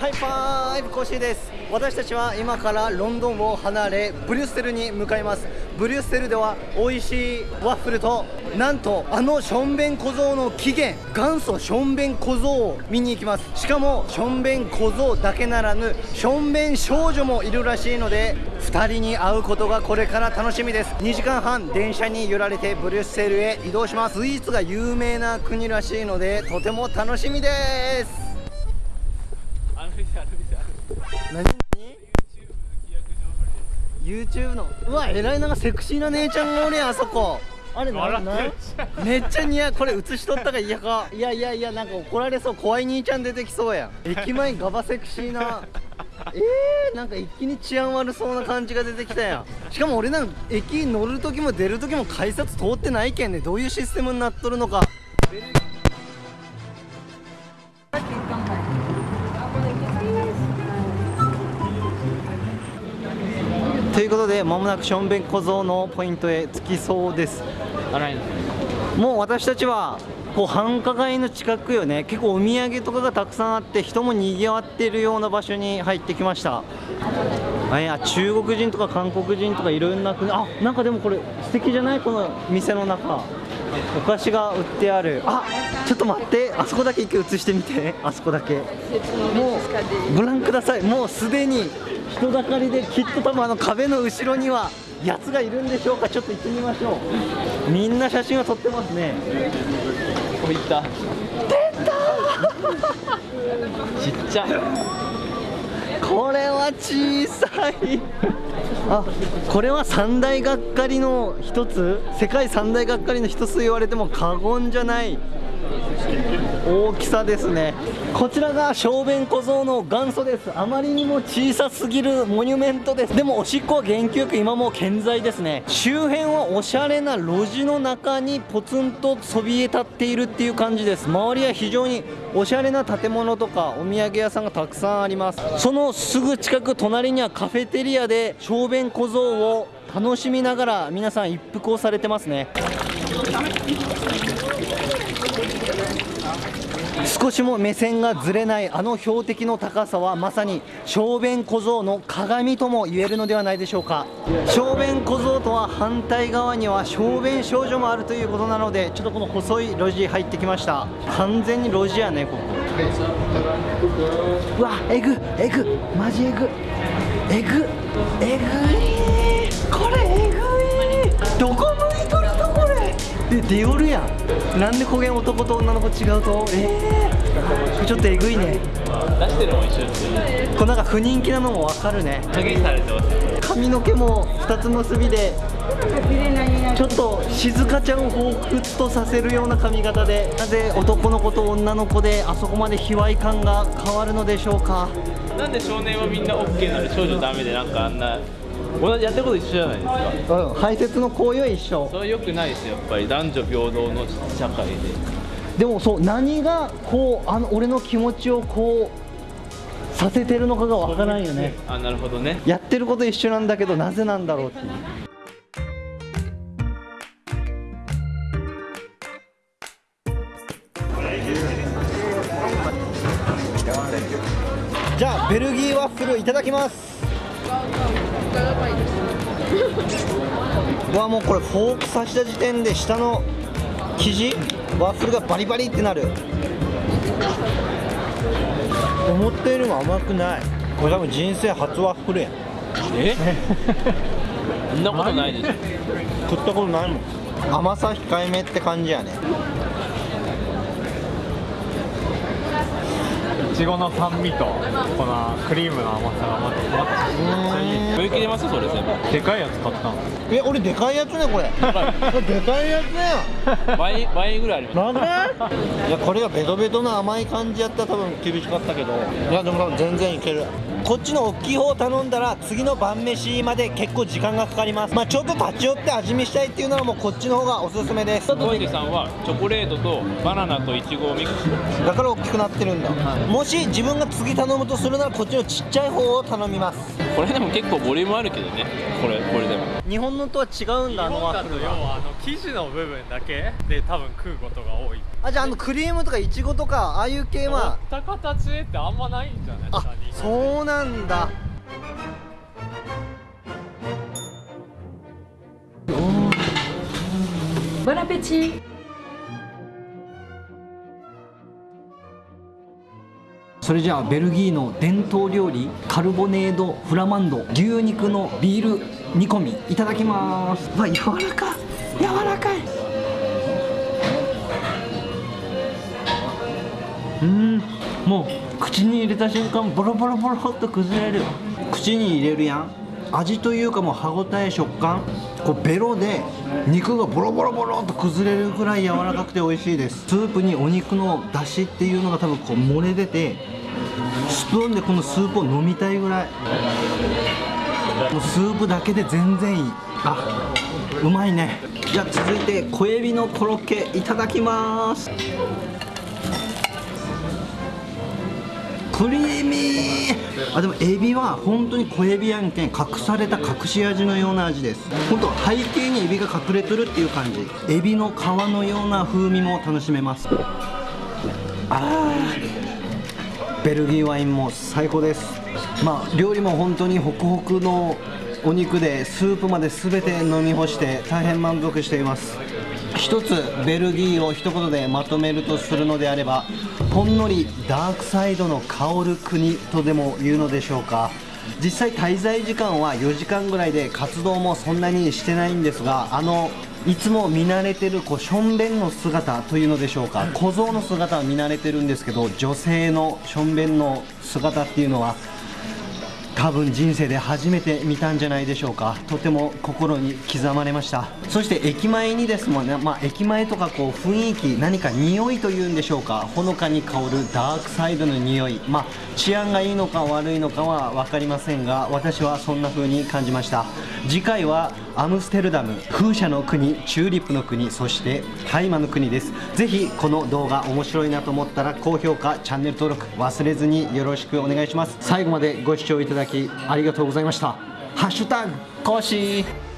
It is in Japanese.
ハイファイブコシーです私たちは今からロンドンを離れブリュッセルに向かいます。ブリュッセルでは美味しいワッフルとなんとあのションベン小僧の起源。元祖ションベン小僧を見に行きます。しかもションベン小僧だけならぬションベン少女もいるらしいので2人に会うことがこれから楽しみです。2時間半電車に揺られてブリュッセルへ移動します。スイーツが有名な国らしいのでとても楽しみです。何？何 YouTube の。うわえらいなんかセクシーな姉ちゃんがおるやんあそこ。あれなんな？んめっちゃ似合う。これ映しとったか嫌か。いやいやいやなんか怒られそう。怖い兄ちゃん出てきそうやん。駅前ガバセクシーな。えー、なんか一気に治安悪そうな感じが出てきたやん。しかも俺なんか駅乗る時も出る時も改札通ってないけんね。どういうシステムになっとるのかということでまもなくションベン小僧のポイントへ着きそうです。もう私たちはこう繁華街の近くよね。結構お土産とかがたくさんあって人もにぎわっているような場所に入ってきました。あいや中国人とか韓国人とかいろんな国あなんかでもこれ素敵じゃない？この店の中。お菓子が売ってある。あちょっと待って。あそこだけ一回映してみて。あそこだけ。もうご覧ください。もうすでに人だかりできっと多分あの壁の後ろにはやつがいるんでしょうか。ちょっと行ってみましょう。みんな写真を撮ってますね。こういった。出た ちっちゃこれは小さい。あこれは三大がっかりの一つ？世界三大がっかりの一つ言われても過言じゃない大きさですね。こちらが小便小僧の元祖です。あまりにも小さすぎるモニュメントです。でもおしっこは元気よく今も健在ですね。周辺はおしゃれな路地の中にポツンとそびえ立っているっていう感じです。周りは非常におしゃれな建物とかお土産屋さんがたくさんあります。そのすぐ近く隣にはカフェテリアで小便小僧を楽しみながら皆さん一服をされてますね。少しも目線がずれないあの標的の高さはまさに小便小僧の鏡とも言えるのではないでしょうか。小便小僧とは反対側には小便少女もあるということなのでちょっとこの細い路地入ってきました。完全に路地やねここ。うわえぐえぐマジえぐえぐえぐいこれえぐい。どこ向いとるとこれ。え出よるやん。なんで焦げん男と女の子違うと？えー、ちょっとえぐいね。出してるのも一緒ですこれなんか不人気なのもわかるね。影されてます髪の毛も2つ結びでちょっと静香ちゃんを彷彿とさせるような髪型でなぜ男の子と女の子であそこまで卑猥感が変わるのでしょうか。なんで少年はみんな OK なのに少女ダメでなんかあんな同じやってること一緒じゃないですか。うん排泄の行為は一緒。それ良くないですよ。やっぱり男女平等の社会ででもそう何がこうあの俺の気持ちをこうさせてるのかがわからんよね。あなるほどね。やってること一緒なんだけどなぜなんだろうっていう。じゃあベルギーワッフルいただきます。うわもうこれフォーク刺した時点で下の生地ワッフルがバリバリってなる。思ったよりも甘くない。これ多分人生初ワッフルやん。え？そんなことないでしょ。食ったことないもん。甘さ控えめって感じやねちごの酸味とこのクリームの甘さがまたまた食い切れますそれ全部。でかいやつ買ったの。え俺でかいやつねこれ。でかいやつね。倍倍ぐらいあります。なんで？いやこれがベトベトの甘い感じやったら多分厳しかったけど。いやでも多分全然いける。こっちの大きい方頼んだら次の晩飯まで結構時間がかかります。まあちょっと立ち寄って味見したいっていうならもうこっちの方がおすすめです。小池さんはチョコレートとバナナとイチゴをミックスだから大きくなってるんだ、もし自分が次頼むとするならこっちのちっちゃい方を頼みます。これでも結構ボリュームあるけどね。これこれでも。日本のとは違うんだあのワッフルが要はあの生地の部分だけで多分食うことが多い。あじゃああのクリームとかいちごとかああいう系は。持った形でってあんまないんじゃないあそうなんだ。ボナペチそれじゃあベルギーの伝統料理カルボネードフラマンド牛肉のビール煮込みいただきます。わ柔らかい。柔らかい。うんもう口に入れた瞬間ボロボロボロっと崩れる。口に入れるやん。味というかもう歯ごたえ食感こうベロで肉がボロボロボロっと崩れるぐらい柔らかくて美味しいです。スープにお肉の出汁っていうのが多分こう漏れ出てスプーンでこのスープを飲みたいぐらい。もうスープだけで全然いい。あうまいね。じゃあ続いて小エビのコロッケいただきます。クリーミー。あでもエビは本当に小エビやんけん隠された隠し味のような味です。本当背景にエビが隠れてるっていう感じ。エビの皮のような風味も楽しめます。あー。ベルギーワインも最高です。まあ料理も本当にホクホクのお肉でスープまで全て飲み干して大変満足しています。一つベルギーを一言でまとめるとするのであればほんのりダークサイドの香る国とでも言うのでしょうか。実際滞在時間は4時間ぐらいで活動もそんなにしてないんですがあのいつも見慣れてるこうしょんべんの姿というのでしょうか。小僧の姿は見慣れてるんですけど女性のしょんべんの姿っていうのは多分人生で初めて見たんじゃないでしょうか。とても心に刻まれました。そして駅前にですもんね、まあ、駅前とかこう雰囲気何か匂いというんでしょうか。ほのかに香るダークサイドの匂い。まあ治安がいいのか悪いのかは分かりませんが私はそんな風に感じました。次回はアムステルダム風車の国チューリップの国そして大麻の国です。ぜひこの動画面白いなと思ったら高評価チャンネル登録忘れずによろしくお願いします。最後までご視聴いただきありがとうございました。ハッシュタグコーシー。